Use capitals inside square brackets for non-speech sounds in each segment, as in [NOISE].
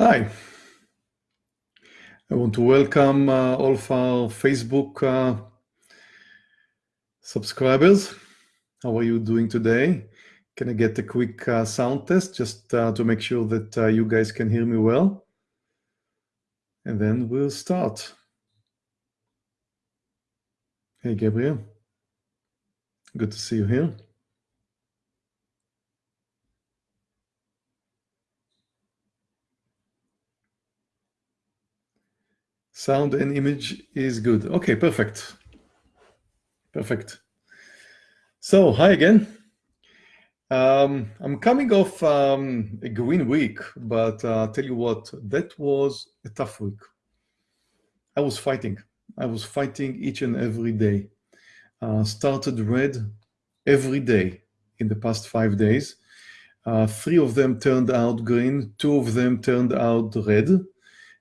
Hi. I want to welcome uh, all of our Facebook uh, subscribers. How are you doing today? Can I get a quick uh, sound test just uh, to make sure that uh, you guys can hear me well? And then we'll start. Hey, Gabriel. Good to see you here. Sound and image is good. Okay, perfect. Perfect. So, hi again. Um, I'm coming off um, a green week, but uh, tell you what, that was a tough week. I was fighting. I was fighting each and every day. Uh, started red every day in the past five days. Uh, three of them turned out green, two of them turned out red.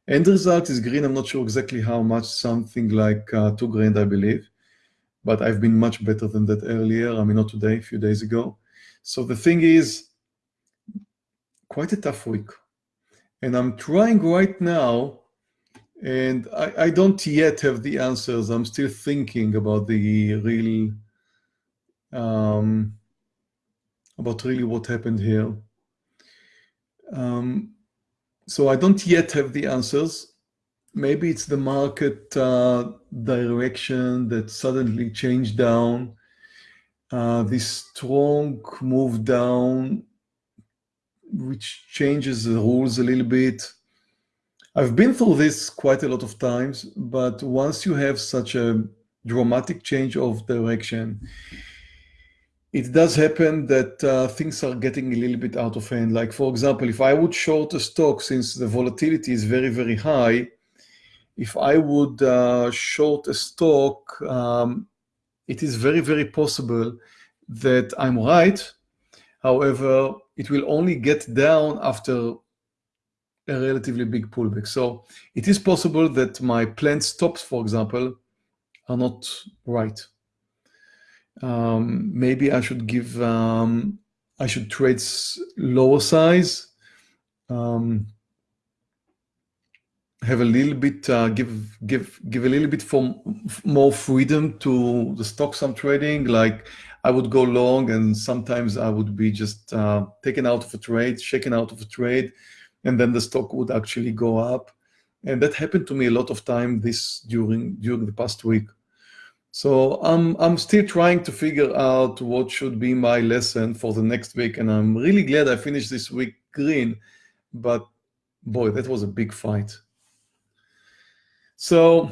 End result is green. I'm not sure exactly how much, something like uh, two grand, I believe. But I've been much better than that earlier. I mean, not today, a few days ago. So the thing is, quite a tough week. And I'm trying right now, and I, I don't yet have the answers. I'm still thinking about the real, um, about really what happened here. Um, so I don't yet have the answers. Maybe it's the market uh, direction that suddenly changed down. Uh, this strong move down, which changes the rules a little bit. I've been through this quite a lot of times, but once you have such a dramatic change of direction, it does happen that uh, things are getting a little bit out of hand. Like, for example, if I would short a stock, since the volatility is very, very high, if I would uh, short a stock, um, it is very, very possible that I'm right. However, it will only get down after a relatively big pullback. So it is possible that my planned stops, for example, are not right um, maybe I should give, um, I should trade lower size, um, have a little bit, uh, give, give, give a little bit for more freedom to the stocks I'm trading. Like I would go long and sometimes I would be just uh, taken out of a trade, shaken out of a trade, and then the stock would actually go up. And that happened to me a lot of time this during during the past week. So I'm, I'm still trying to figure out what should be my lesson for the next week. And I'm really glad I finished this week green, but boy, that was a big fight. So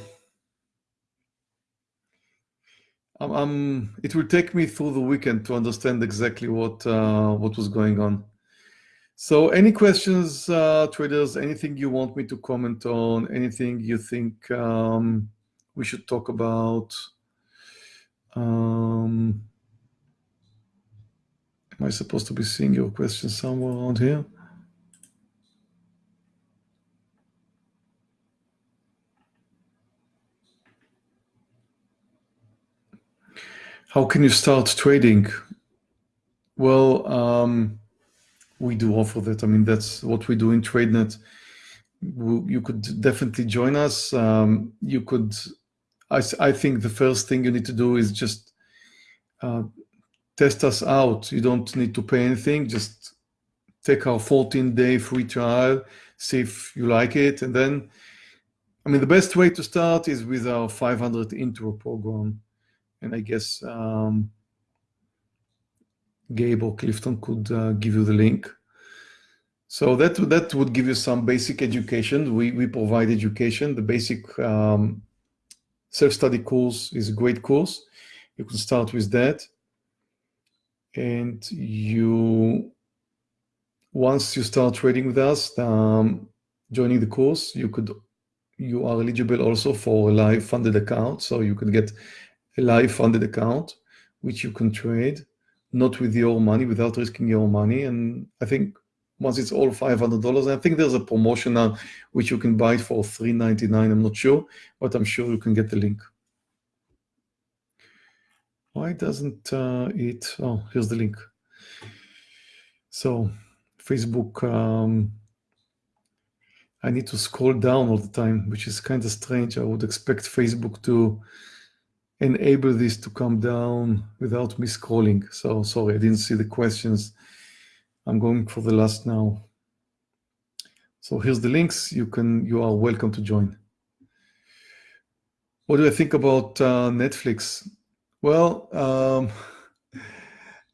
um, it will take me through the weekend to understand exactly what, uh, what was going on. So any questions, uh, traders, anything you want me to comment on, anything you think um, we should talk about? Um, am I supposed to be seeing your question somewhere around here? How can you start trading? Well, um, we do offer that. I mean, that's what we do in TradeNet. You could definitely join us. Um, you could I, I think the first thing you need to do is just uh, test us out. You don't need to pay anything. Just take our 14 day free trial, see if you like it. And then, I mean, the best way to start is with our 500 intro program. And I guess um, Gabe or Clifton could uh, give you the link. So that that would give you some basic education. We, we provide education, the basic um, self-study course is a great course. You can start with that. And you, once you start trading with us, um, joining the course, you could, you are eligible also for a live funded account. So you could get a live funded account, which you can trade, not with your money, without risking your money. And I think once it's all $500. I think there's a promotion now which you can buy it for $3.99. I'm not sure, but I'm sure you can get the link. Why doesn't uh, it? Oh, here's the link. So Facebook, um, I need to scroll down all the time, which is kind of strange. I would expect Facebook to enable this to come down without me scrolling. So sorry, I didn't see the questions. I'm going for the last now. So here's the links. You can, you are welcome to join. What do I think about uh, Netflix? Well, um, [LAUGHS]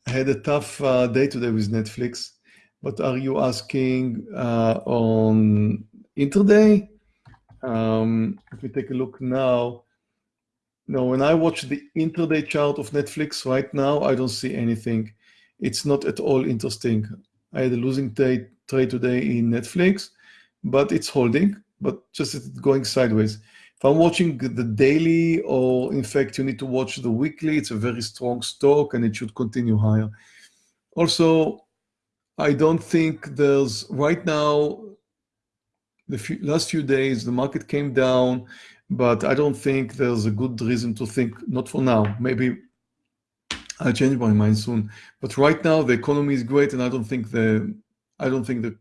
I had a tough uh, day today with Netflix, but are you asking uh, on intraday? Um, if we take a look now, no, when I watch the intraday chart of Netflix right now, I don't see anything. It's not at all interesting. I had a losing trade, trade today in Netflix, but it's holding, but just going sideways. If I'm watching the daily, or in fact, you need to watch the weekly, it's a very strong stock and it should continue higher. Also, I don't think there's right now, the few, last few days, the market came down, but I don't think there's a good reason to think, not for now, maybe I'll change my mind soon. But right now, the economy is great, and I don't think the I don't think that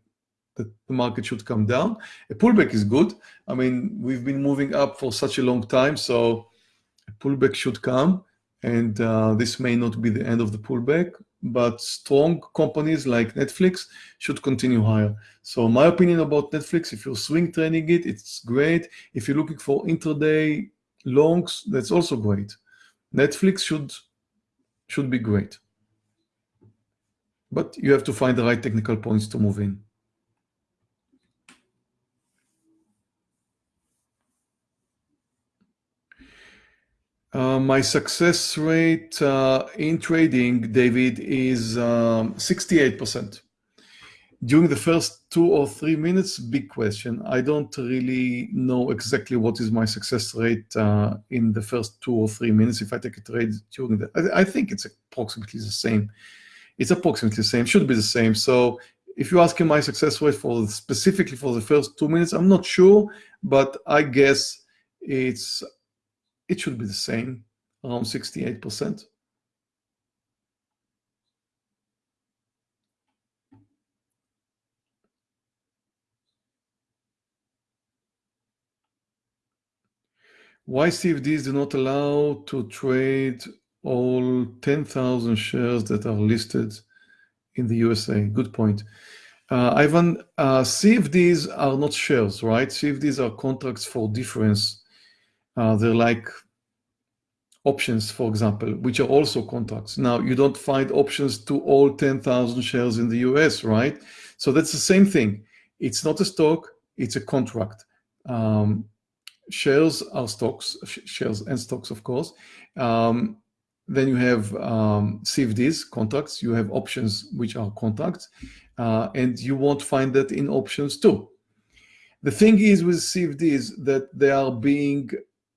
the market should come down. A pullback is good. I mean, we've been moving up for such a long time, so a pullback should come, and uh, this may not be the end of the pullback, but strong companies like Netflix should continue higher. So my opinion about Netflix, if you're swing trading it, it's great. If you're looking for intraday longs, that's also great. Netflix should should be great. But you have to find the right technical points to move in. Uh, my success rate uh, in trading, David, is um, 68%. During the first two or three minutes, big question. I don't really know exactly what is my success rate uh, in the first two or three minutes if I take a trade during that. I, I, think it's approximately the same. It's approximately the same, should be the same. So if you're asking my success rate for specifically for the first two minutes, I'm not sure, but I guess it's it should be the same, around 68%. Why CFDs do not allow to trade all 10,000 shares that are listed in the USA? Good point. Uh, Ivan, uh, CFDs are not shares, right? CFDs are contracts for difference uh, they're like options, for example, which are also contracts. Now, you don't find options to all 10,000 shares in the US, right? So that's the same thing. It's not a stock, it's a contract. Um, shares are stocks, shares and stocks, of course. Um, then you have um, CFDs, contracts. You have options, which are contracts. Uh, and you won't find that in options too. The thing is with CFDs that they are being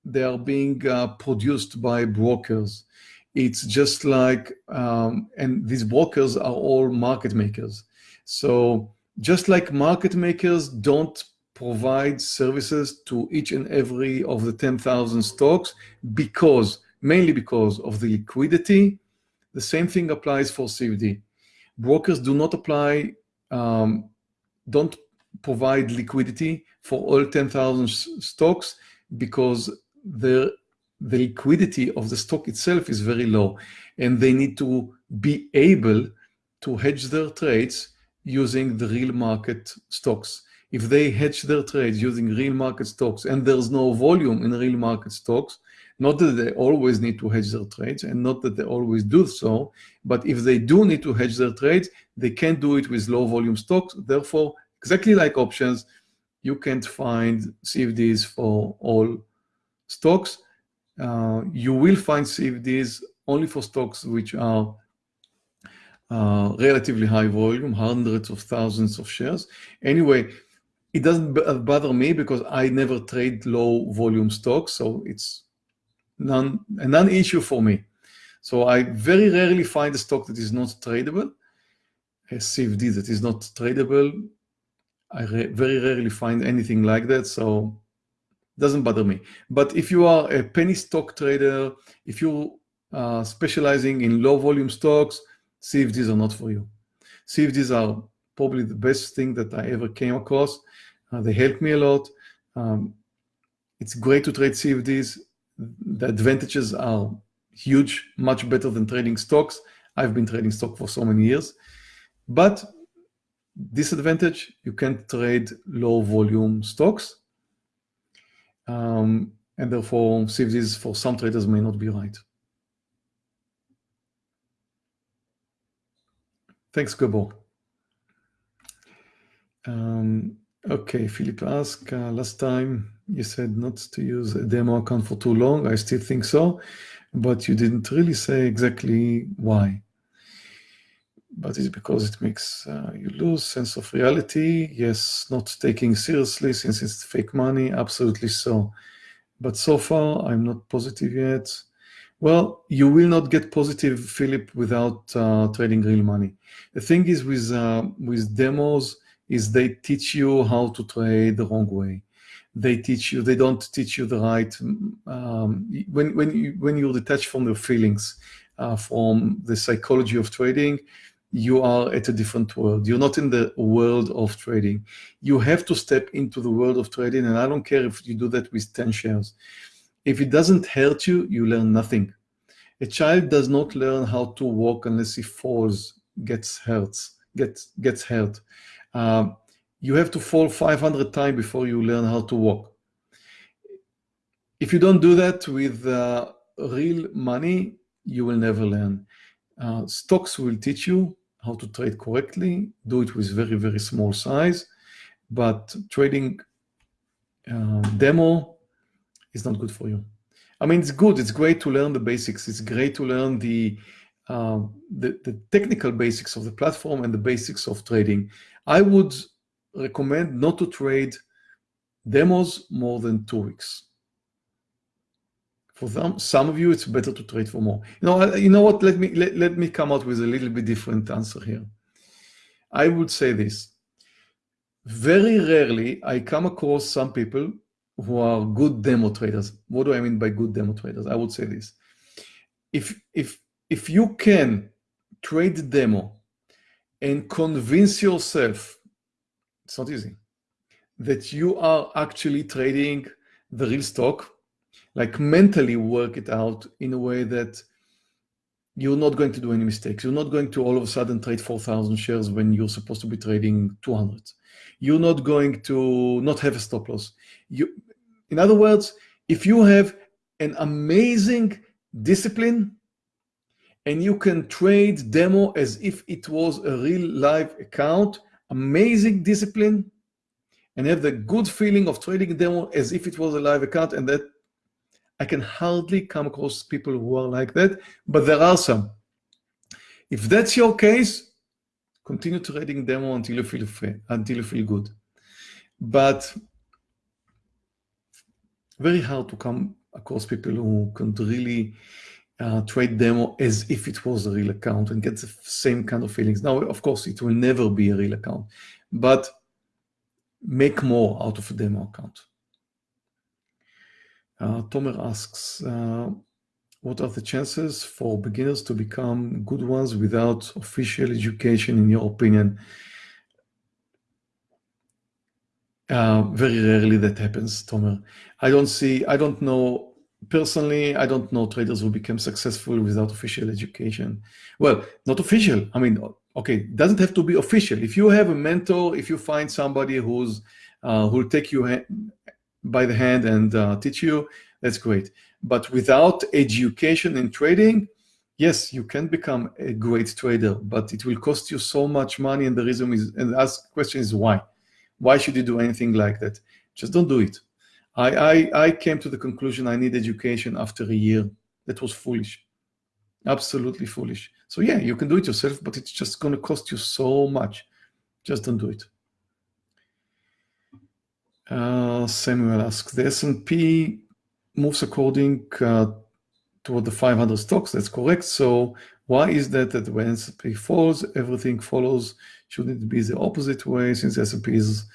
they are being uh, produced by brokers. It's just like, um, and these brokers are all market makers. So just like market makers don't provide services to each and every of the 10,000 stocks because, mainly because of the liquidity, the same thing applies for CFD. Brokers do not apply, um, don't provide liquidity for all 10,000 stocks because the, the liquidity of the stock itself is very low and they need to be able to hedge their trades using the real market stocks. If they hedge their trades using real market stocks and there's no volume in real market stocks, not that they always need to hedge their trades and not that they always do so, but if they do need to hedge their trades, they can't do it with low volume stocks. Therefore, exactly like options, you can't find CFDs for all stocks, uh, you will find CFDs only for stocks which are uh, relatively high volume, hundreds of thousands of shares. Anyway, it doesn't uh, bother me because I never trade low volume stocks, so it's non, a non-issue for me. So I very rarely find a stock that is not tradable, a CFD that is not tradable. I very rarely find anything like that, so it doesn't bother me. But if you are a penny stock trader, if you are specializing in low volume stocks, CFDs are not for you. CFDs are probably the best thing that I ever came across. Uh, they help me a lot. Um, it's great to trade CFDs. The advantages are huge, much better than trading stocks. I've been trading stock for so many years. But disadvantage, you can't trade low volume stocks. Um, and therefore, CFDs for some traders may not be right. Thanks, Gabor. Um, okay, Philip asked, uh, last time you said not to use a demo account for too long. I still think so, but you didn't really say exactly why. But it's because it makes uh, you lose sense of reality. Yes, not taking seriously since it's fake money. Absolutely so. But so far, I'm not positive yet. Well, you will not get positive, Philip, without uh, trading real money. The thing is with uh, with demos is they teach you how to trade the wrong way. They teach you. They don't teach you the right. Um, when when you when you're detached from your feelings, uh, from the psychology of trading, you are at a different world. You're not in the world of trading. You have to step into the world of trading, and I don't care if you do that with ten shares if it doesn't hurt you, you learn nothing. A child does not learn how to walk unless he falls, gets hurt, gets, gets hurt. Um, you have to fall 500 times before you learn how to walk. If you don't do that with uh, real money, you will never learn. Uh, stocks will teach you how to trade correctly, do it with very, very small size, but trading uh, demo is not good for you. I mean, it's good. It's great to learn the basics. It's great to learn the, uh, the, the technical basics of the platform and the basics of trading. I would recommend not to trade demos more than two weeks. For them, some of you, it's better to trade for more. You know, you know what? Let me let, let me come out with a little bit different answer here. I would say this. Very rarely I come across some people who are good demo traders. What do I mean by good demo traders? I would say this. If, if, if you can trade the demo and convince yourself, it's not easy, that you are actually trading the real stock, like mentally work it out in a way that you're not going to do any mistakes. You're not going to all of a sudden trade 4,000 shares when you're supposed to be trading 200. You're not going to not have a stop loss. You, in other words, if you have an amazing discipline and you can trade demo as if it was a real live account, amazing discipline, and have the good feeling of trading demo as if it was a live account, and that I can hardly come across people who are like that, but there are some. If that's your case, continue trading demo until you feel free, until you feel good. But very hard to come across people who can really uh, trade demo as if it was a real account and get the same kind of feelings. Now, of course, it will never be a real account, but make more out of a demo account. Uh, Tomer asks, uh, what are the chances for beginners to become good ones without official education, in your opinion? Uh, very rarely that happens, Tomer. I don't see, I don't know, personally, I don't know traders who become successful without official education. Well, not official. I mean, okay, doesn't have to be official. If you have a mentor, if you find somebody who's uh, who'll take you by the hand and uh, teach you, that's great. But without education in trading, yes, you can become a great trader, but it will cost you so much money. And the reason is, and ask question is why? Why should you do anything like that? Just don't do it. I, I, I came to the conclusion I need education after a year. That was foolish. Absolutely foolish. So yeah, you can do it yourself, but it's just going to cost you so much. Just don't do it. Uh, Samuel asks, the S&P moves according uh, toward the 500 stocks. That's correct. So why is that that when S&P falls, everything follows? Shouldn't it be the opposite way since S&P is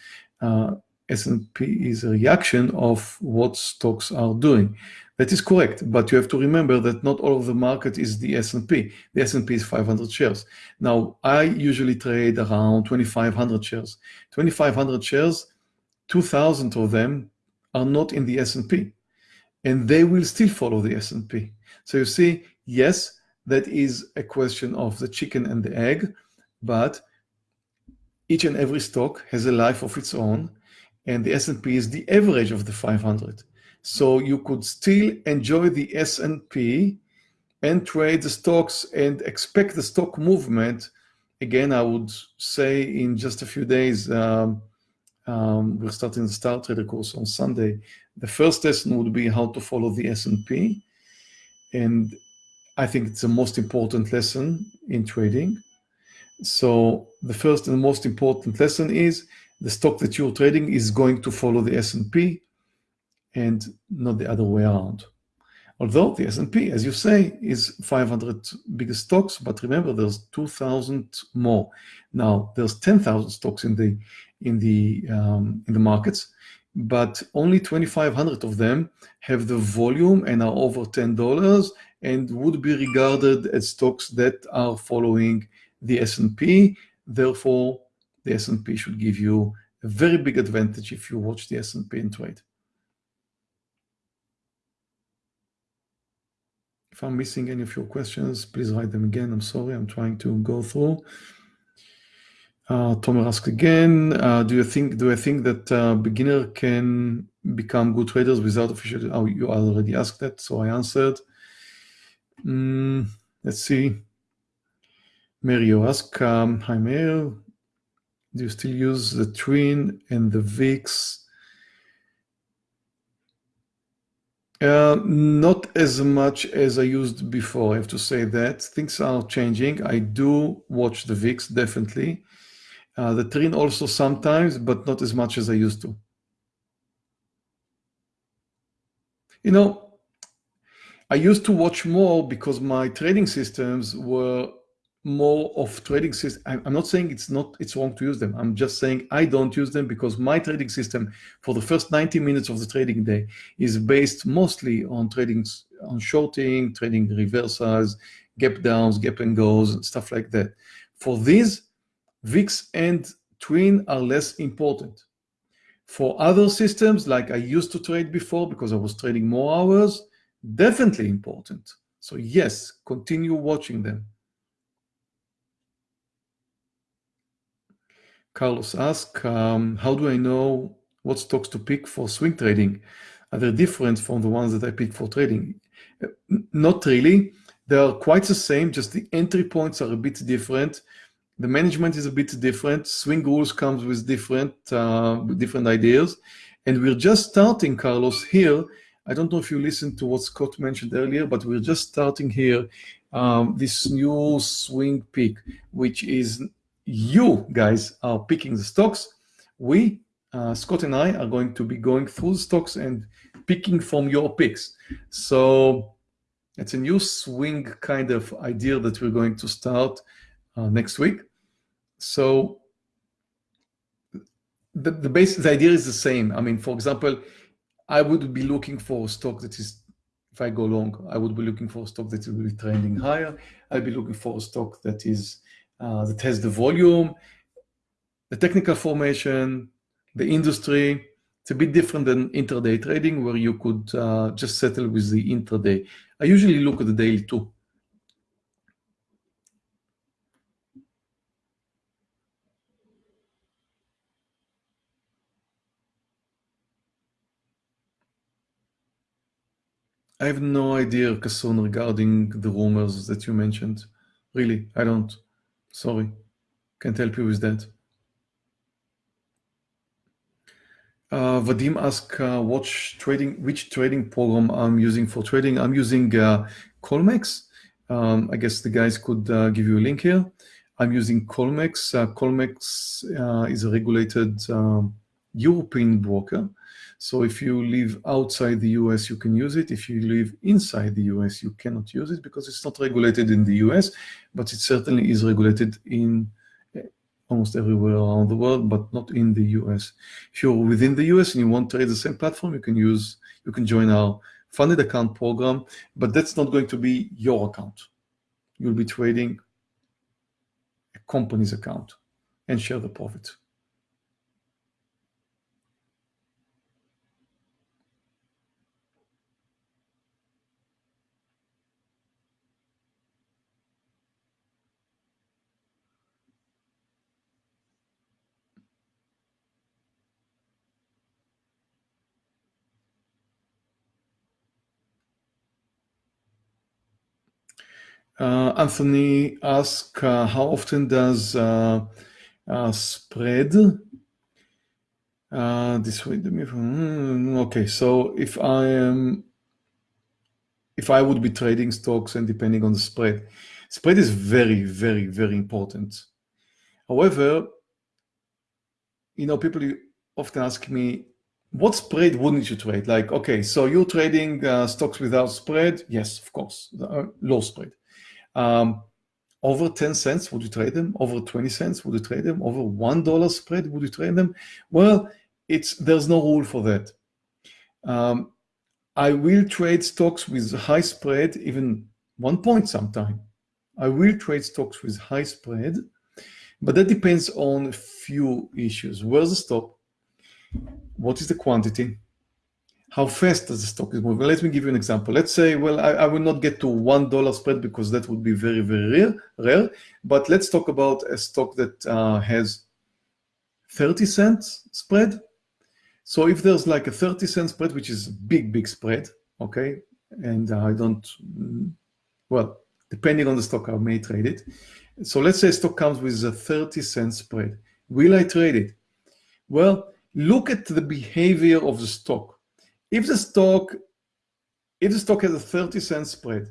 uh, S&P is a reaction of what stocks are doing? That is correct, but you have to remember that not all of the market is the S&P. The S&P is 500 shares. Now, I usually trade around 2,500 shares. 2,500 shares 2,000 of them are not in the S&P and they will still follow the S&P. So you see, yes, that is a question of the chicken and the egg, but each and every stock has a life of its own and the S&P is the average of the 500. So you could still enjoy the S&P and trade the stocks and expect the stock movement. Again, I would say in just a few days, um, um, we're starting the Star Trader course on Sunday. The first lesson would be how to follow the S&P. And I think it's the most important lesson in trading. So the first and most important lesson is the stock that you're trading is going to follow the S&P and not the other way around. Although the S&P, as you say, is 500 biggest stocks, but remember there's 2,000 more. Now there's 10,000 stocks in the in the um, in the markets, but only 2,500 of them have the volume and are over $10 and would be regarded as stocks that are following the S&P. Therefore, the S&P should give you a very big advantage if you watch the S&P and trade. If I'm missing any of your questions, please write them again. I'm sorry, I'm trying to go through. Uh, Tomer asks again, uh, do you think do I think that uh, beginner can become good traders without official? Oh, you already asked that, so I answered. Mm, let's see. Mario asks, um, hi Mario, do you still use the Trin and the VIX Uh, not as much as I used before, I have to say that. Things are changing. I do watch the VIX, definitely. Uh, the Trin also sometimes, but not as much as I used to. You know, I used to watch more because my trading systems were more of trading system. I'm not saying it's not it's wrong to use them. I'm just saying I don't use them because my trading system for the first 90 minutes of the trading day is based mostly on trading on shorting, trading reversals, gap downs, gap and goes, stuff like that. For these, VIX and Trin are less important. For other systems, like I used to trade before because I was trading more hours, definitely important. So yes, continue watching them. Carlos asks, um, how do I know what stocks to pick for swing trading? Are they different from the ones that I pick for trading? Uh, not really. They are quite the same, just the entry points are a bit different. The management is a bit different. Swing rules comes with different, uh, with different ideas. And we're just starting, Carlos, here. I don't know if you listened to what Scott mentioned earlier, but we're just starting here um, this new swing pick, which is you guys are picking the stocks. We, uh, Scott and I, are going to be going through the stocks and picking from your picks. So it's a new swing kind of idea that we're going to start uh, next week. So the, the base, the idea is the same. I mean, for example, I would be looking for a stock that is, if I go long, I would be looking for a stock that will be trending higher. I'd be looking for a stock that is uh, that has the volume, the technical formation, the industry. It's a bit different than intraday trading where you could uh, just settle with the intraday. I usually look at the daily too. I have no idea, Kasson, regarding the rumors that you mentioned. Really, I don't. Sorry, can't help you with that. Uh, Vadim asked uh, which trading which trading program I'm using for trading. I'm using uh, Colmex. Um, I guess the guys could uh, give you a link here. I'm using Colmex. Uh, Colmex uh, is a regulated um, European broker. So if you live outside the US, you can use it. If you live inside the US, you cannot use it because it's not regulated in the US, but it certainly is regulated in eh, almost everywhere around the world, but not in the US. If you're within the US and you want to trade the same platform, you can use, you can join our funded account program, but that's not going to be your account. You'll be trading a company's account and share the profit. Uh, Anthony asks, uh, how often does uh, uh spread this way? Hmm, okay, so if I am, if I would be trading stocks and depending on the spread, spread is very, very, very important. However, you know, people often ask me, what spread wouldn't you trade? Like, okay, so you're trading uh, stocks without spread? Yes, of course, low spread. Um, over 10 cents, would you trade them? Over 20 cents, would you trade them? Over $1 spread, would you trade them? Well, it's there's no rule for that. Um, I will trade stocks with high spread, even one point sometime. I will trade stocks with high spread, but that depends on a few issues. Where's the stop? What is the quantity? How fast does the stock is moving? Let me give you an example. Let's say, well, I, I will not get to $1 spread because that would be very, very rare, rare. But let's talk about a stock that uh, has 30 cents spread. So if there's like a 30 cent spread, which is a big, big spread, okay, and I don't, well, depending on the stock, I may trade it. So let's say stock comes with a 30 cent spread. Will I trade it? Well, look at the behavior of the stock. If the stock, if the stock has a 30 cent spread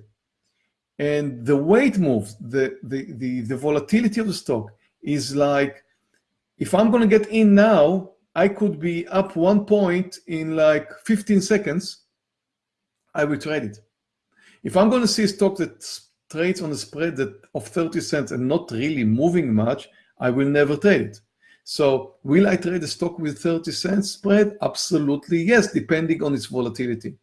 and the weight moves, the, the, the, the volatility of the stock is like, if I'm going to get in now, I could be up one point in like 15 seconds, I will trade it. If I'm going to see a stock that trades on a spread that of 30 cents and not really moving much, I will never trade it. So will I trade a stock with 30 cents spread? Absolutely yes, depending on its volatility,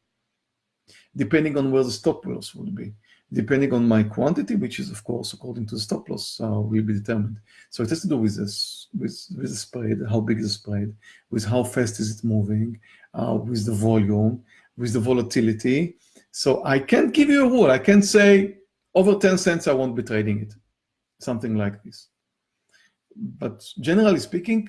depending on where the stop loss will be, depending on my quantity, which is of course according to the stop loss uh, will be determined. So it has to do with this, with, with the spread, how big is the spread, with how fast is it moving, uh, with the volume, with the volatility. So I can't give you a rule. I can't say over 10 cents I won't be trading it, something like this but generally speaking,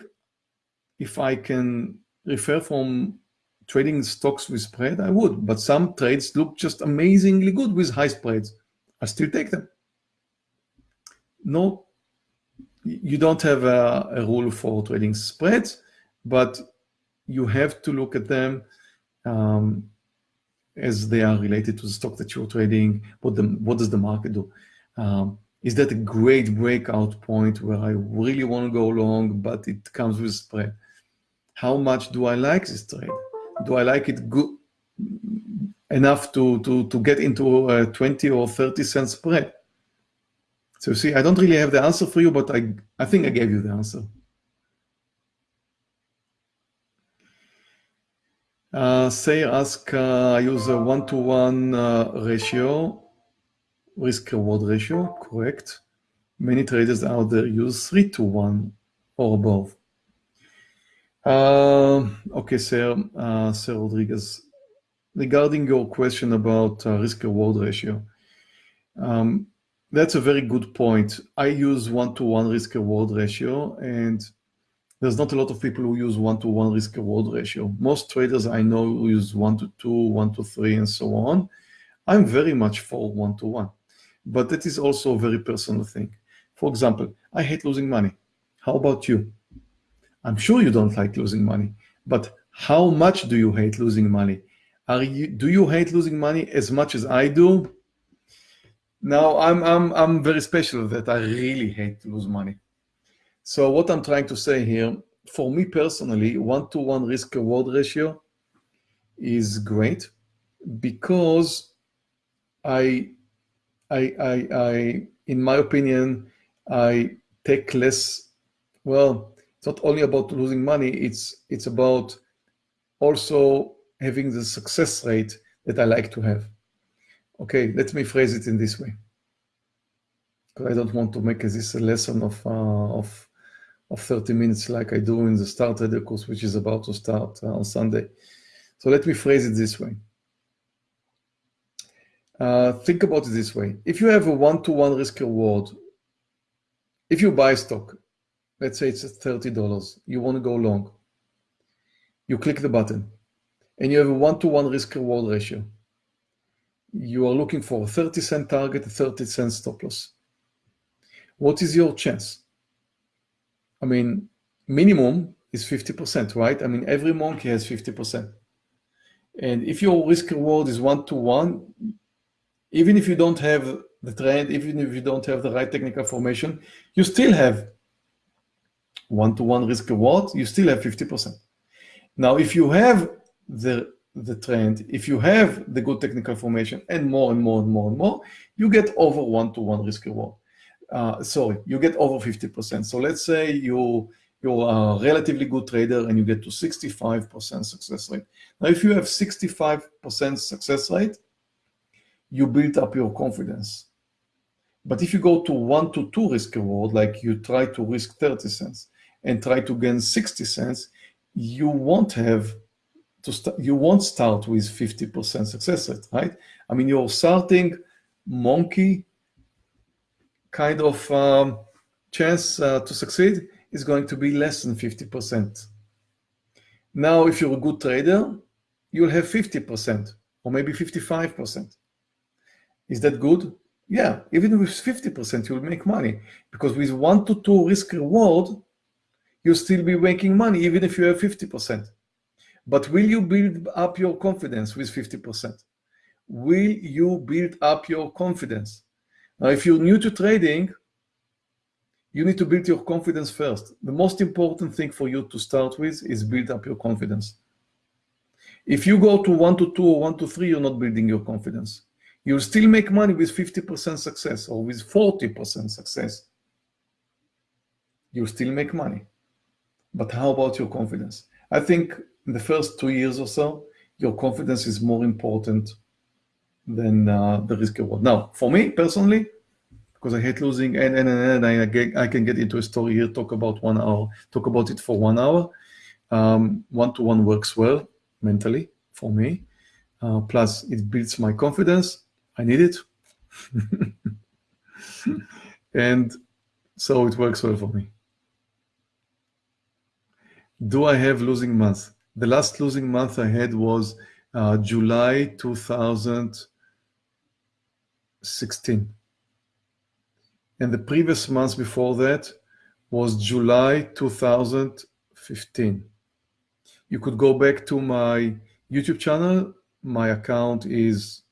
if I can refer from trading stocks with spread, I would. But some trades look just amazingly good with high spreads. I still take them. No, you don't have a, a rule for trading spreads, but you have to look at them um, as they are related to the stock that you're trading. What the what does the market do? Um, is that a great breakout point where I really want to go long, but it comes with spread? How much do I like this trade? Do I like it good enough to, to, to get into a 20 or 30 cent spread? So see, I don't really have the answer for you, but I, I think I gave you the answer. Uh, say ask, uh, I use a one-to-one -one, uh, ratio risk reward ratio, correct. Many traders out there use 3 to 1 or above. Uh, okay, sir, uh, Sir Rodriguez, regarding your question about uh, risk reward ratio, um, that's a very good point. I use one-to-one risk reward ratio, and there's not a lot of people who use one-to-one -one risk reward ratio. Most traders I know use one to two, one to three, and so on. I'm very much for one-to-one. But that is also a very personal thing. For example, I hate losing money. How about you? I'm sure you don't like losing money, but how much do you hate losing money? Are you, do you hate losing money as much as I do? Now, I'm, I'm, I'm very special that I really hate to lose money. So what I'm trying to say here, for me personally, one-to-one -one risk reward ratio is great because I I, I, I, in my opinion, I take less. Well, it's not only about losing money. It's it's about also having the success rate that I like to have. Okay, let me phrase it in this way, because I don't want to make this a lesson of uh, of of 30 minutes like I do in the Star Trader course, which is about to start uh, on Sunday. So let me phrase it this way. Uh, think about it this way. If you have a one-to-one -one risk reward, if you buy stock, let's say it's $30, you want to go long, you click the button and you have a one-to-one -one risk reward ratio. you are looking for a 30 cent target, a 30 cent stop loss. What is your chance? I mean, minimum is 50%, right? I mean, every monkey has 50%. And if your risk reward is one to one, even if you don't have the trend, even if you don't have the right technical formation, you still have one to one risk reward, you still have 50%. Now, if you have the the trend, if you have the good technical formation and more and more and more and more, you get over one to one risk reward. Uh, sorry, you get over 50%. So let's say you you're a relatively good trader and you get to 65% success rate. Now, if you have 65% success rate, you build up your confidence. But if you go to one to two risk reward, like you try to risk 30 cents and try to gain 60 cents, you won't have to start, you won't start with 50% success rate, right? I mean, you're starting monkey kind of um, chance uh, to succeed is going to be less than 50%. Now, if you're a good trader, you'll have 50% or maybe 55%. Is that good? Yeah, even with 50%, you'll make money because with one to two risk reward, you'll still be making money even if you have 50%. But will you build up your confidence with 50%? Will you build up your confidence? Now, if you're new to trading, you need to build your confidence first. The most important thing for you to start with is build up your confidence. If you go to one to two or one to three, you're not building your confidence. You'll still make money with 50% success or with 40% success. You'll still make money. But how about your confidence? I think in the first two years or so, your confidence is more important than uh, the risk reward. Now, for me personally, because I hate losing, and and, and I, get, I can get into a story here, talk about one hour, talk about it for one hour. One to one works well mentally for me. Uh, plus, it builds my confidence. I need it, [LAUGHS] and so it works well for me. Do I have losing months? The last losing month I had was uh, July 2016. And the previous month before that was July 2015. You could go back to my YouTube channel. My account is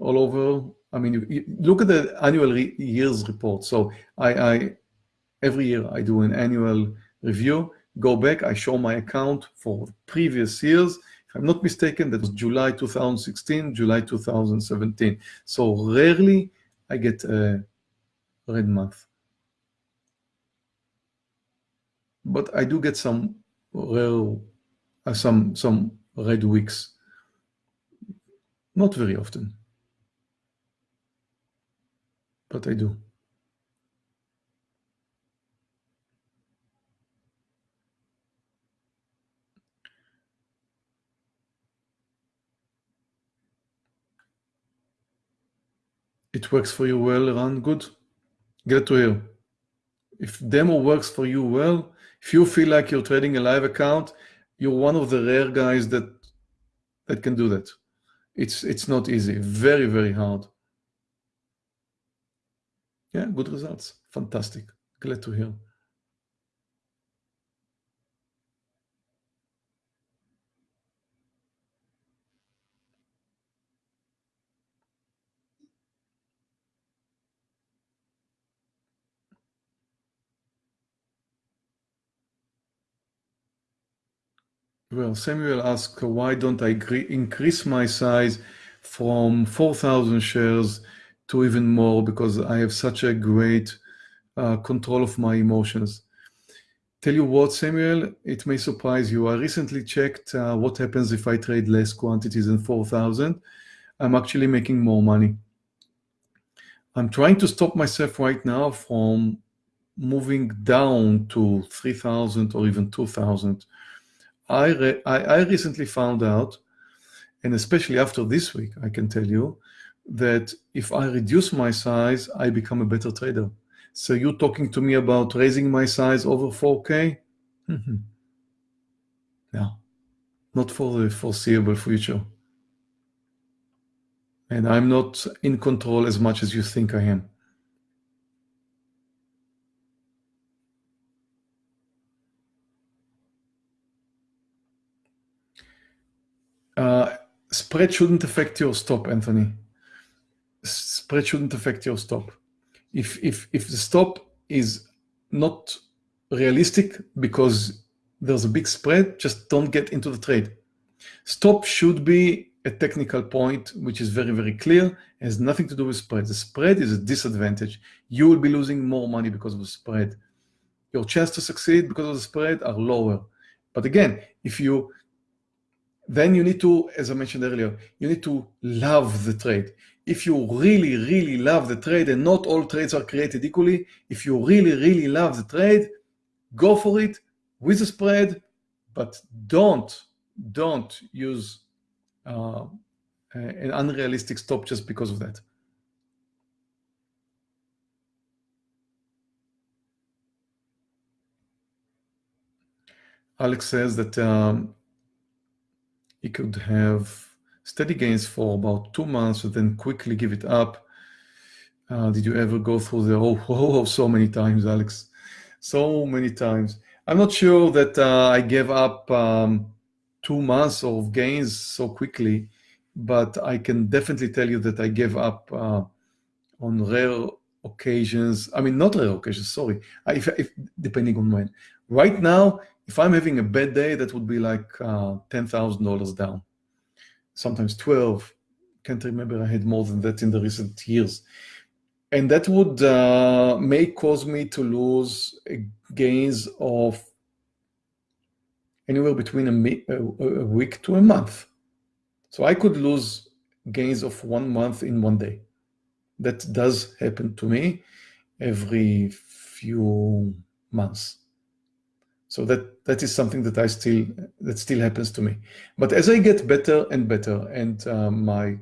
all over. I mean, you, you look at the annual re year's report. So I, I, every year I do an annual review go back, I show my account for previous years. If I'm not mistaken, that was July 2016, July 2017. So rarely I get a red month. But I do get some rare, uh, some, some red weeks. Not very often. But I do. It works for you well, Ran. Good. Get to hear. If demo works for you well, if you feel like you're trading a live account, you're one of the rare guys that that can do that. It's it's not easy. Very, very hard. Yeah, good results. Fantastic. Glad to hear. Well, Samuel asked, why don't I increase my size from 4,000 shares to even more because I have such a great uh, control of my emotions. Tell you what, Samuel, it may surprise you. I recently checked uh, what happens if I trade less quantities than 4,000. I'm actually making more money. I'm trying to stop myself right now from moving down to 3,000 or even 2,000 I, I, I recently found out, and especially after this week, I can tell you, that if I reduce my size, I become a better trader. So you're talking to me about raising my size over 4K? Mm -hmm. No, not for the foreseeable future. And I'm not in control as much as you think I am. Uh, spread shouldn't affect your stop, Anthony. Spread shouldn't affect your stop. If if if the stop is not realistic because there's a big spread, just don't get into the trade. Stop should be a technical point, which is very, very clear, has nothing to do with spread. The spread is a disadvantage. You will be losing more money because of the spread. Your chance to succeed because of the spread are lower. But again, if you, then you need to, as I mentioned earlier, you need to love the trade. If you really, really love the trade, and not all trades are created equally, if you really, really love the trade, go for it with a spread, but don't, don't use uh, an unrealistic stop just because of that. Alex says that um, he could have steady gains for about two months and then quickly give it up. Uh, did you ever go through the oh, oh, oh so many times, Alex? So many times. I'm not sure that uh, I gave up um, two months of gains so quickly, but I can definitely tell you that I gave up uh, on rare occasions. I mean, not rare occasions, sorry, if, if, depending on when. Right now, if I'm having a bad day, that would be like uh, $10,000 down, sometimes 12. Can't remember I had more than that in the recent years. And that would uh, may cause me to lose gains of anywhere between a, a, a week to a month. So I could lose gains of one month in one day. That does happen to me every few months. So that that is something that I still that still happens to me. But as I get better and better and uh, my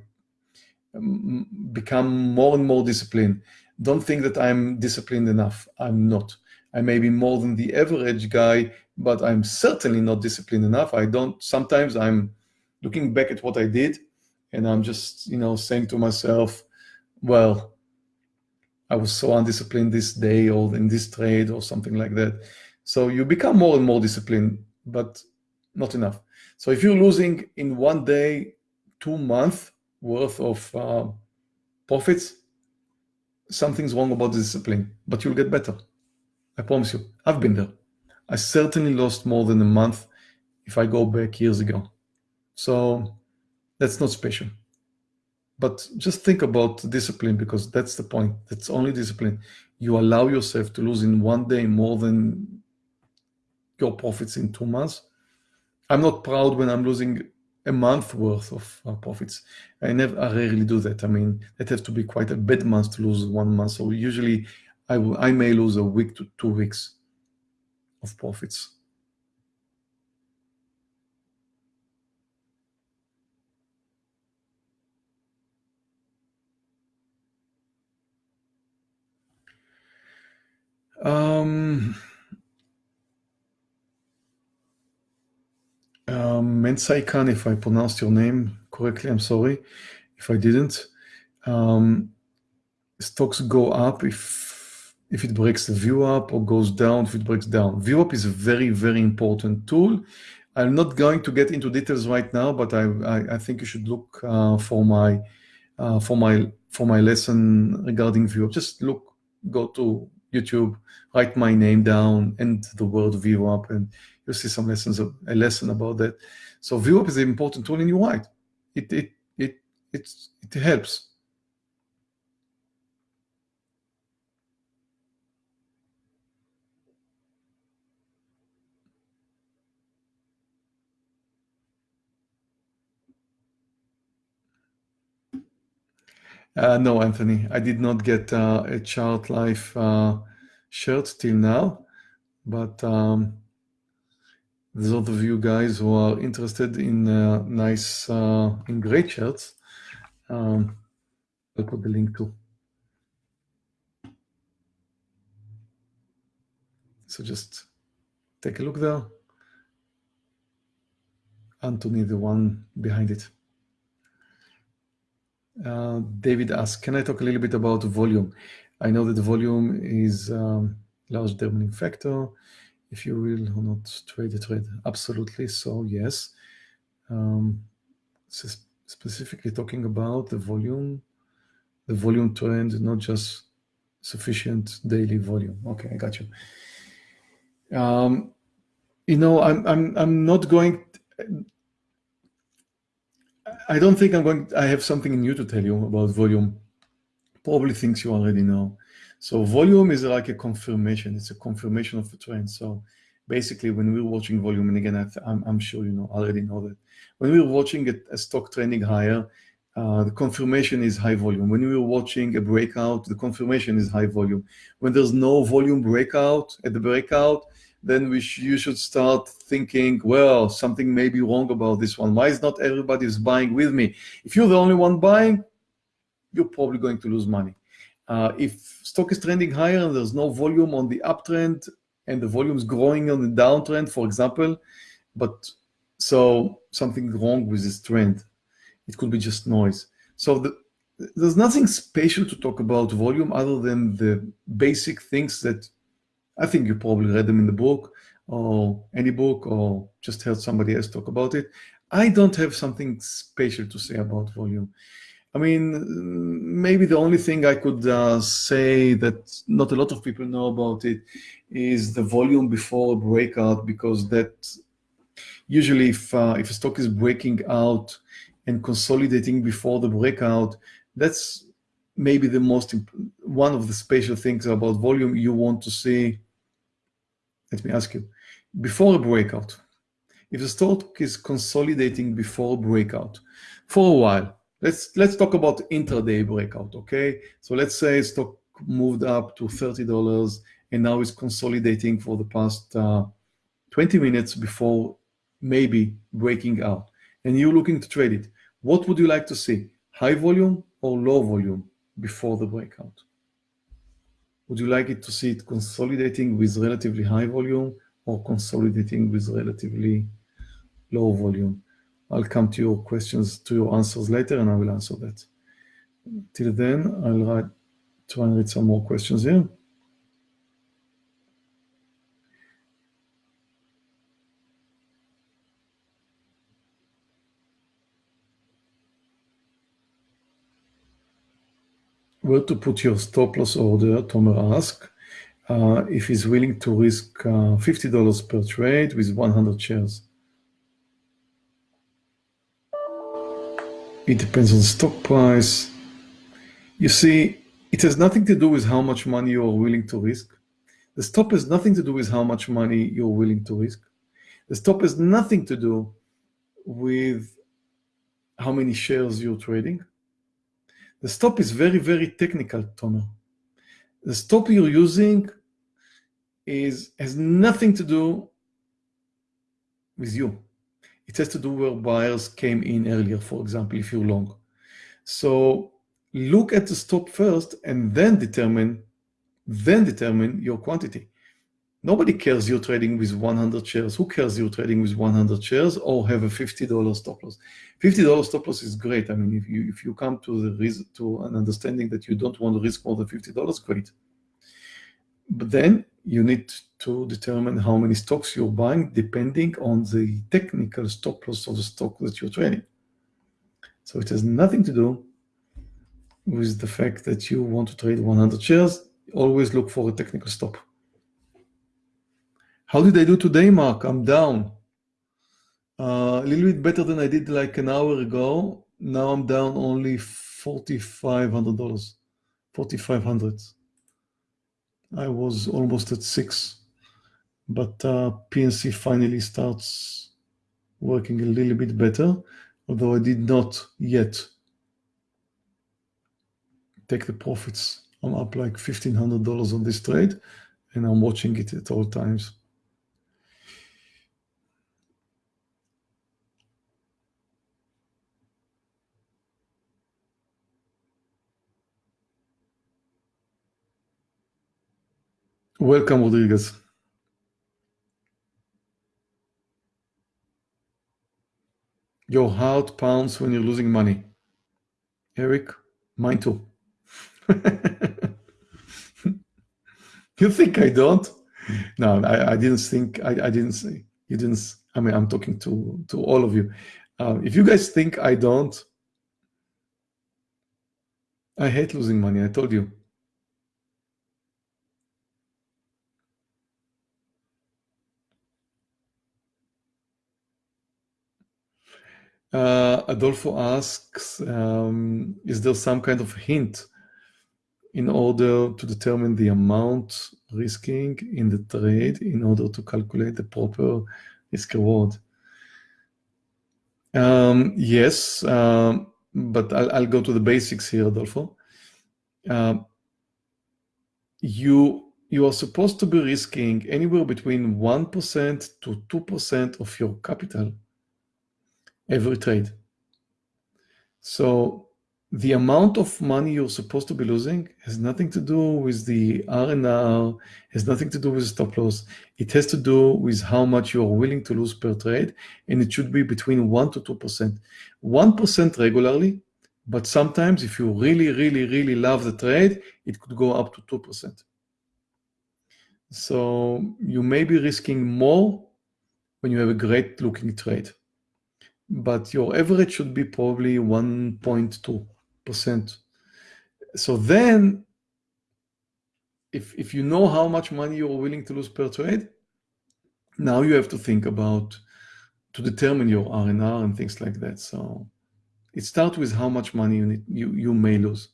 become more and more disciplined, don't think that I'm disciplined enough. I'm not. I may be more than the average guy but I'm certainly not disciplined enough. I don't, sometimes I'm looking back at what I did and I'm just, you know, saying to myself, well, I was so undisciplined this day or in this trade or something like that. So you become more and more disciplined, but not enough. So if you're losing in one day, two months worth of uh, profits, something's wrong about the discipline, but you'll get better. I promise you, I've been there. I certainly lost more than a month if I go back years ago. So that's not special. But just think about discipline because that's the point. That's only discipline. You allow yourself to lose in one day more than your profits in two months. I'm not proud when I'm losing a month worth of uh, profits. I never, I rarely do that. I mean, it has to be quite a bad month to lose one month. So usually I, I may lose a week to two weeks of profits. Um, um, Mensai Khan, if I pronounced your name correctly, I'm sorry if I didn't. Um, stocks go up if if it breaks the VWAP or goes down if it breaks down. VWAP is a very, very important tool. I'm not going to get into details right now, but I, I, I think you should look uh, for my uh, for my for my lesson regarding VWAP. Just look, go to YouTube, write my name down and the word VWAP, and you'll see some lessons of a lesson about that. So VWAP is an important tool, in right. It it it it it helps. Uh, no, Anthony, I did not get uh, a Child Life uh, shirt till now, but um, those of you guys who are interested in uh, nice, uh, in great shirts, um, I'll put the link to. So just take a look there. Anthony, the one behind it. Uh, David asks, can I talk a little bit about volume? I know that volume is um, large determining factor. If you will or not trade the trade, absolutely. So yes, um, specifically talking about the volume, the volume trend, not just sufficient daily volume. Okay, I got you. Um, you know, I'm I'm I'm not going. I don't think I'm going. I have something new to tell you about volume. Probably things you already know. So volume is like a confirmation. It's a confirmation of the trend. So basically, when we're watching volume, and again, I am sure you know already know that when we're watching a, a stock trending higher, uh, the confirmation is high volume. When we're watching a breakout, the confirmation is high volume. When there's no volume breakout at the breakout, then we sh you should start thinking, well, something may be wrong about this one. Why is not everybody is buying with me? If you're the only one buying, you're probably going to lose money. Uh, if stock is trending higher and there's no volume on the uptrend and the volume is growing on the downtrend, for example, but so something wrong with this trend. It could be just noise. So the, there's nothing special to talk about volume other than the basic things that I think you probably read them in the book or any book or just heard somebody else talk about it. I don't have something special to say about volume. I mean, maybe the only thing I could uh, say that not a lot of people know about it is the volume before a breakout, because that usually if, uh, if a stock is breaking out and consolidating before the breakout, that's maybe the most, one of the special things about volume you want to see let me ask you, before a breakout, if the stock is consolidating before a breakout for a while, let's let's talk about intraday breakout, okay? So let's say stock moved up to $30 and now it's consolidating for the past uh, 20 minutes before maybe breaking out. And you're looking to trade it. What would you like to see? High volume or low volume before the breakout? Would you like it to see it consolidating with relatively high volume or consolidating with relatively low volume? I'll come to your questions, to your answers later, and I will answer that. Till then, I'll write, try and read some more questions here. Where to put your stop loss order, Tomer asked. Uh, if he's willing to risk uh, $50 per trade with 100 shares. It depends on stock price. You see, it has nothing to do with how much money you are willing to risk. The stop has nothing to do with how much money you're willing to risk. The stop has nothing to do with how many shares you're trading. The stop is very, very technical, Tomer. The stop you're using is has nothing to do with you. It has to do where buyers came in earlier, for example, if you're long. So look at the stop first and then determine, then determine your quantity. Nobody cares you're trading with 100 shares. Who cares you're trading with 100 shares or have a $50 stop loss? $50 stop loss is great. I mean, if you if you come to the to an understanding that you don't want to risk more than $50, great. But then you need to determine how many stocks you're buying depending on the technical stop loss of the stock that you're trading. So it has nothing to do with the fact that you want to trade 100 shares. Always look for a technical stop. How did I do today, Mark? I'm down. Uh, a little bit better than I did like an hour ago. Now I'm down only $4,500, 4,500. I was almost at six, but uh, PNC finally starts working a little bit better, although I did not yet take the profits. I'm up like $1,500 on this trade, and I'm watching it at all times. Welcome, Rodriguez. Your heart pounds when you're losing money. Eric, mine too. [LAUGHS] you think I don't? No, I, I didn't think, I, I didn't say, you didn't, I mean, I'm talking to, to all of you. Um, if you guys think I don't, I hate losing money, I told you. Uh, Adolfo asks, um, is there some kind of hint in order to determine the amount risking in the trade in order to calculate the proper risk reward? Um, yes, um, but I'll, I'll, go to the basics here, Adolfo. Uh, you, you are supposed to be risking anywhere between 1% to 2% of your capital every trade. So the amount of money you're supposed to be losing has nothing to do with the RNR, has nothing to do with stop loss. It has to do with how much you're willing to lose per trade, and it should be between 1 to 2%. 1% regularly, but sometimes if you really, really, really love the trade, it could go up to 2%. So you may be risking more when you have a great looking trade but your average should be probably 1.2%. So then, if, if you know how much money you're willing to lose per trade, now you have to think about to determine your RNR and things like that. So it starts with how much money you, need, you, you may lose.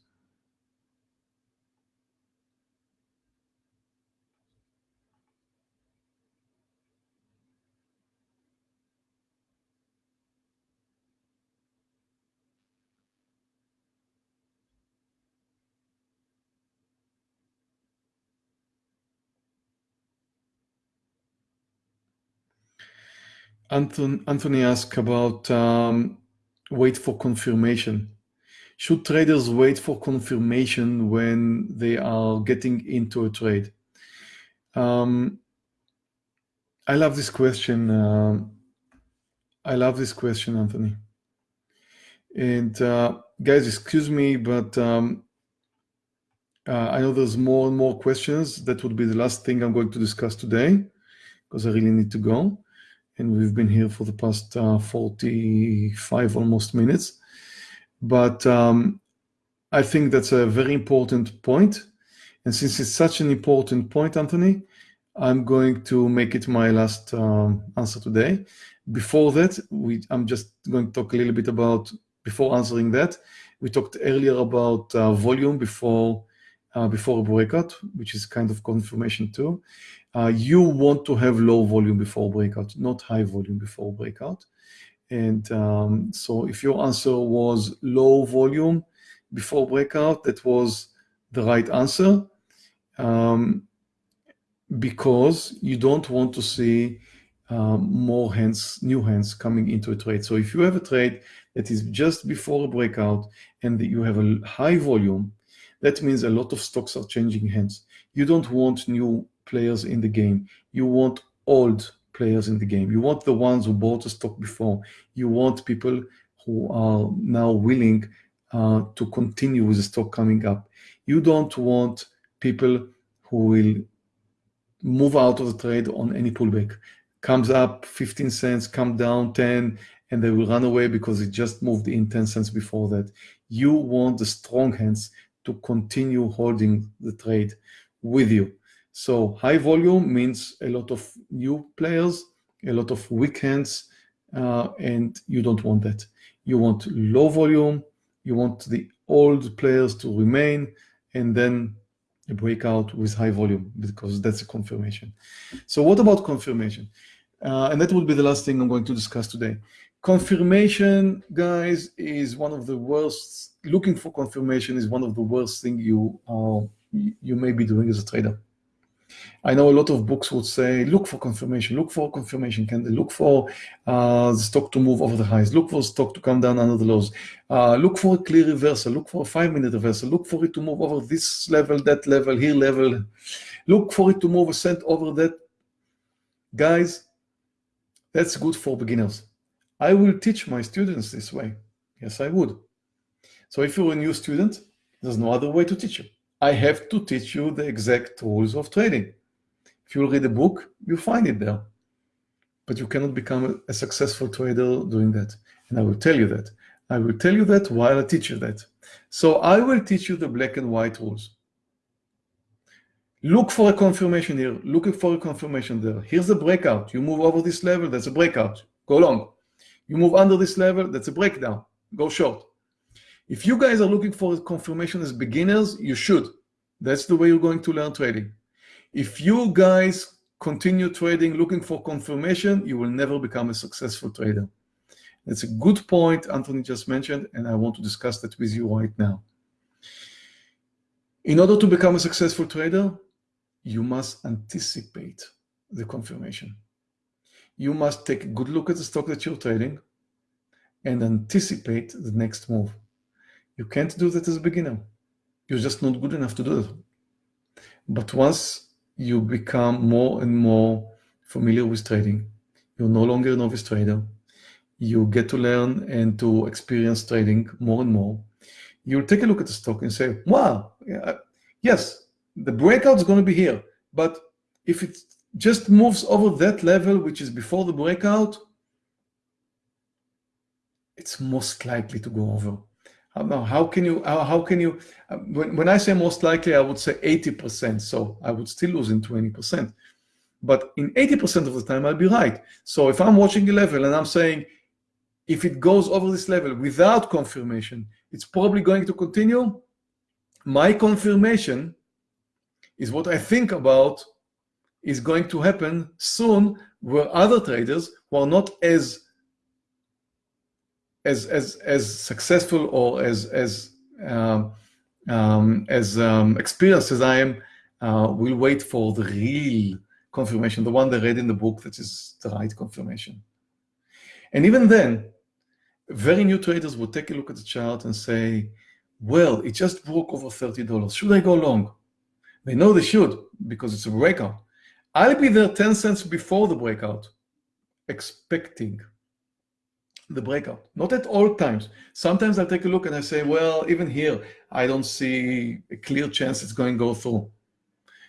Anthony, asked about um, wait for confirmation. Should traders wait for confirmation when they are getting into a trade? Um, I love this question. Uh, I love this question, Anthony. And uh, guys, excuse me, but um, uh, I know there's more and more questions. That would be the last thing I'm going to discuss today because I really need to go and we've been here for the past uh, 45 almost minutes. But um, I think that's a very important point. And since it's such an important point, Anthony, I'm going to make it my last um, answer today. Before that, we, I'm just going to talk a little bit about, before answering that, we talked earlier about uh, volume before uh, before a breakout, which is kind of confirmation too. Uh, you want to have low volume before breakout, not high volume before breakout. And um, so if your answer was low volume before breakout, that was the right answer um, because you don't want to see um, more hands, new hands coming into a trade. So if you have a trade that is just before a breakout and you have a high volume, that means a lot of stocks are changing hands. You don't want new players in the game. You want old players in the game. You want the ones who bought a stock before. You want people who are now willing uh, to continue with the stock coming up. You don't want people who will move out of the trade on any pullback. Comes up 15 cents, come down 10, and they will run away because it just moved in 10 cents before that. You want the strong hands to continue holding the trade with you. So high volume means a lot of new players, a lot of weak hands, uh, and you don't want that. You want low volume, you want the old players to remain, and then a breakout with high volume because that's a confirmation. So what about confirmation? Uh, and that would be the last thing I'm going to discuss today. Confirmation, guys, is one of the worst looking for confirmation is one of the worst thing you uh, you may be doing as a trader. I know a lot of books would say, look for confirmation, look for confirmation candle, look for uh, the stock to move over the highs, look for stock to come down under the lows, uh, look for a clear reversal, look for a five-minute reversal, look for it to move over this level, that level, here level, look for it to move a cent over that. Guys, that's good for beginners. I will teach my students this way. Yes, I would. So if you're a new student, there's no other way to teach you. I have to teach you the exact rules of trading. If you read a book, you find it there. But you cannot become a successful trader doing that. And I will tell you that. I will tell you that while I teach you that. So I will teach you the black and white rules. Look for a confirmation here. Looking for a confirmation there. Here's a breakout. You move over this level, that's a breakout. Go long. You move under this level, that's a breakdown. Go short. If you guys are looking for a confirmation as beginners, you should. That's the way you're going to learn trading. If you guys continue trading looking for confirmation, you will never become a successful trader. That's a good point Anthony just mentioned, and I want to discuss that with you right now. In order to become a successful trader, you must anticipate the confirmation. You must take a good look at the stock that you're trading and anticipate the next move. You can't do that as a beginner. You're just not good enough to do that. But once you become more and more familiar with trading, you're no longer a novice trader. You get to learn and to experience trading more and more. You'll take a look at the stock and say, wow, uh, yes, the breakout is going to be here. But if it just moves over that level, which is before the breakout, it's most likely to go over. How, how can you, how, how can you, uh, when, when I say most likely, I would say 80%. So I would still lose in 20%. But in 80% of the time, I'll be right. So if I'm watching a level and I'm saying, if it goes over this level without confirmation, it's probably going to continue. My confirmation is what I think about is going to happen soon where other traders who are not as as as as successful or as as um, um, as um, experienced as I am uh, will wait for the real confirmation, the one they read in the book that is the right confirmation. And even then, very new traders will take a look at the chart and say, well, it just broke over $30. Should I go long? They know they should because it's a breakout. I'll be there 10 cents before the breakout, expecting the breakout. Not at all times. Sometimes I take a look and I say, well, even here, I don't see a clear chance it's going to go through.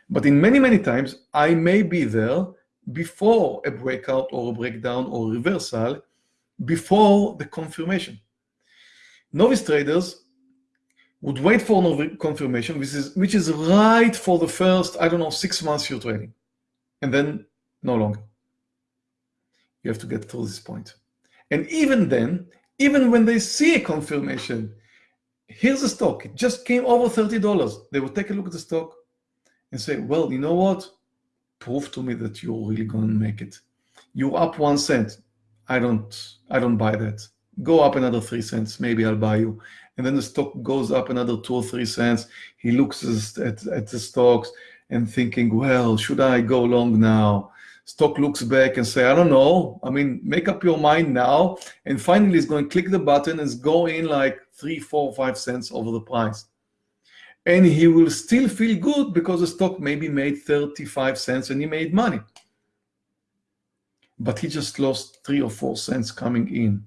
But in many, many times, I may be there before a breakout or a breakdown or reversal, before the confirmation. Novice traders would wait for no confirmation, which is, which is right for the first, I don't know, six months you're trading. And then no longer. You have to get through this point. And even then, even when they see a confirmation, here's a stock, it just came over $30. They will take a look at the stock and say, well, you know what? Prove to me that you're really going to make it. You're up one cent. I don't, I don't buy that. Go up another three cents. Maybe I'll buy you and then the stock goes up another two or three cents. He looks at, at the stocks and thinking, well, should I go long now? Stock looks back and say, I don't know. I mean, make up your mind now. And finally, he's going to click the button and go in like three, four, five cents over the price. And he will still feel good because the stock maybe made 35 cents and he made money. But he just lost three or four cents coming in.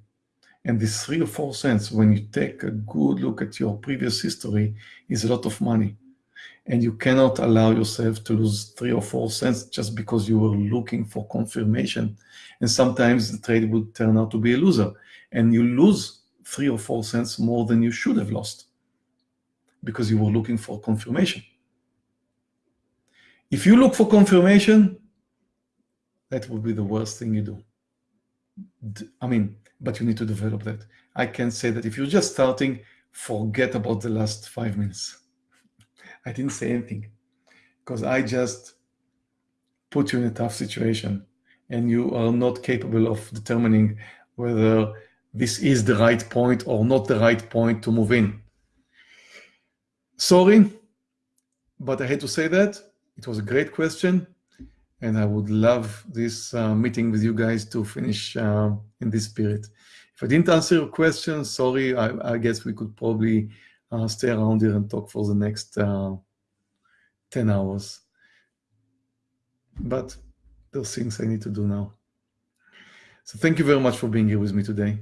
And this three or four cents, when you take a good look at your previous history, is a lot of money. And you cannot allow yourself to lose three or four cents just because you were looking for confirmation. And sometimes the trade would turn out to be a loser. And you lose three or four cents more than you should have lost because you were looking for confirmation. If you look for confirmation, that would be the worst thing you do. I mean, but you need to develop that. I can say that if you're just starting, forget about the last five minutes. I didn't say anything because I just put you in a tough situation and you are not capable of determining whether this is the right point or not the right point to move in. Sorry, but I had to say that. It was a great question and I would love this uh, meeting with you guys to finish uh, in this spirit. If I didn't answer your question, sorry, I, I guess we could probably uh, stay around here and talk for the next uh, 10 hours. But there's things I need to do now. So thank you very much for being here with me today.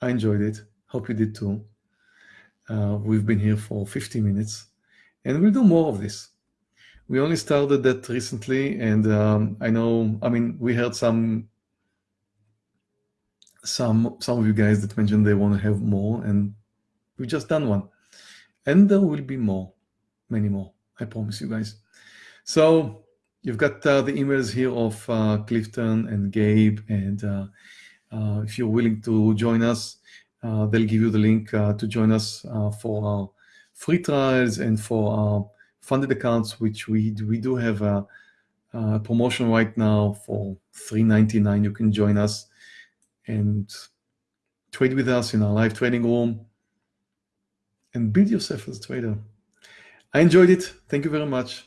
I enjoyed it. Hope you did too. Uh, we've been here for 50 minutes and we'll do more of this. We only started that recently and um, I know, I mean, we heard some some some of you guys that mentioned they want to have more and we've just done one and there will be more many more i promise you guys. So you've got uh, the emails here of uh, clifton and gabe and uh, uh if you're willing to join us uh, they'll give you the link uh, to join us for our free trials and for our funded accounts which we we do have a, a promotion right now for 3.99 you can join us and trade with us in our live trading room and build yourself as a trader. I enjoyed it. Thank you very much.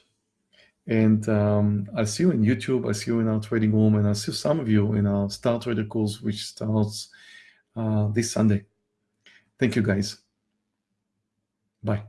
And um, I'll see you in YouTube. I'll see you in our trading room. And I'll see some of you in our Star Trader course, which starts uh, this Sunday. Thank you, guys. Bye.